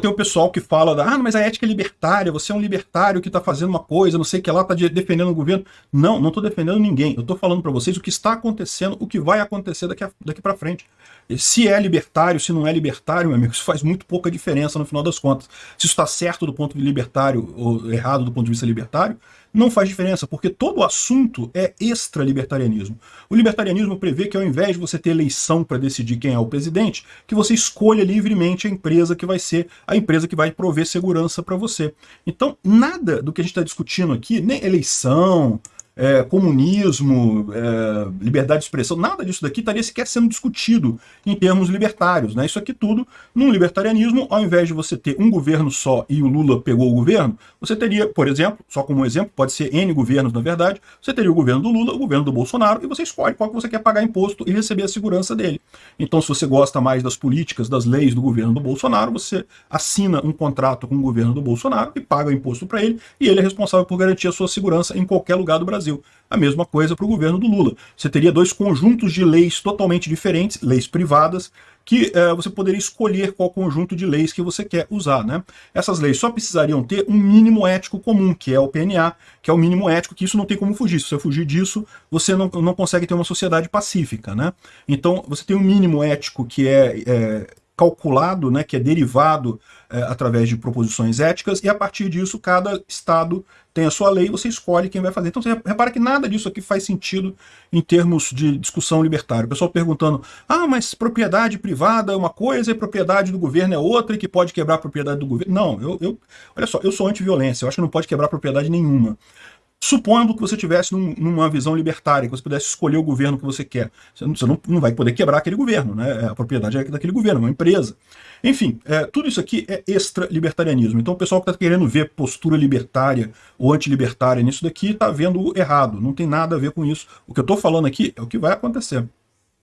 Tem o pessoal que fala, ah, mas a ética é libertária, você é um libertário que está fazendo uma coisa, não sei o que lá, está defendendo o governo. Não, não estou defendendo ninguém. Eu estou falando para vocês o que está acontecendo, o que vai acontecer daqui, daqui para frente. Se é libertário, se não é libertário, meu amigo, isso faz muito pouca diferença no final das contas. Se isso está certo do ponto de libertário ou errado do ponto de vista libertário, não faz diferença, porque todo o assunto é extra-libertarianismo. O libertarianismo prevê que ao invés de você ter eleição para decidir quem é o presidente, que você escolha livremente a empresa que vai ser a empresa que vai prover segurança para você. Então, nada do que a gente está discutindo aqui, nem eleição, é, comunismo, é, liberdade de expressão, nada disso daqui estaria sequer sendo discutido em termos libertários. Né? Isso aqui tudo, num libertarianismo, ao invés de você ter um governo só e o Lula pegou o governo, você teria, por exemplo, só como exemplo, pode ser N governos na verdade, você teria o governo do Lula, o governo do Bolsonaro, e você escolhe qual que você quer pagar imposto e receber a segurança dele. Então, se você gosta mais das políticas, das leis do governo do Bolsonaro, você assina um contrato com o governo do Bolsonaro e paga o imposto para ele, e ele é responsável por garantir a sua segurança em qualquer lugar do Brasil. A mesma coisa para o governo do Lula. Você teria dois conjuntos de leis totalmente diferentes, leis privadas, que é, você poderia escolher qual conjunto de leis que você quer usar. Né? Essas leis só precisariam ter um mínimo ético comum, que é o PNA, que é o mínimo ético, que isso não tem como fugir. Se você fugir disso, você não, não consegue ter uma sociedade pacífica. Né? Então, você tem um mínimo ético que é, é calculado, né, que é derivado é, através de proposições éticas, e a partir disso cada estado tem a sua lei, você escolhe quem vai fazer. Então você repara que nada disso aqui faz sentido em termos de discussão libertária. O pessoal perguntando, ah, mas propriedade privada é uma coisa e propriedade do governo é outra e que pode quebrar a propriedade do governo. Não, eu, eu olha só, eu sou anti-violência, eu acho que não pode quebrar propriedade nenhuma. Supondo que você tivesse num, numa visão libertária, que você pudesse escolher o governo que você quer, você não, você não, não vai poder quebrar aquele governo, né? a propriedade é daquele governo, é uma empresa. Enfim, é, tudo isso aqui é extra-libertarianismo. Então o pessoal que está querendo ver postura libertária ou antilibertária nisso daqui está vendo errado, não tem nada a ver com isso. O que eu estou falando aqui é o que vai acontecer.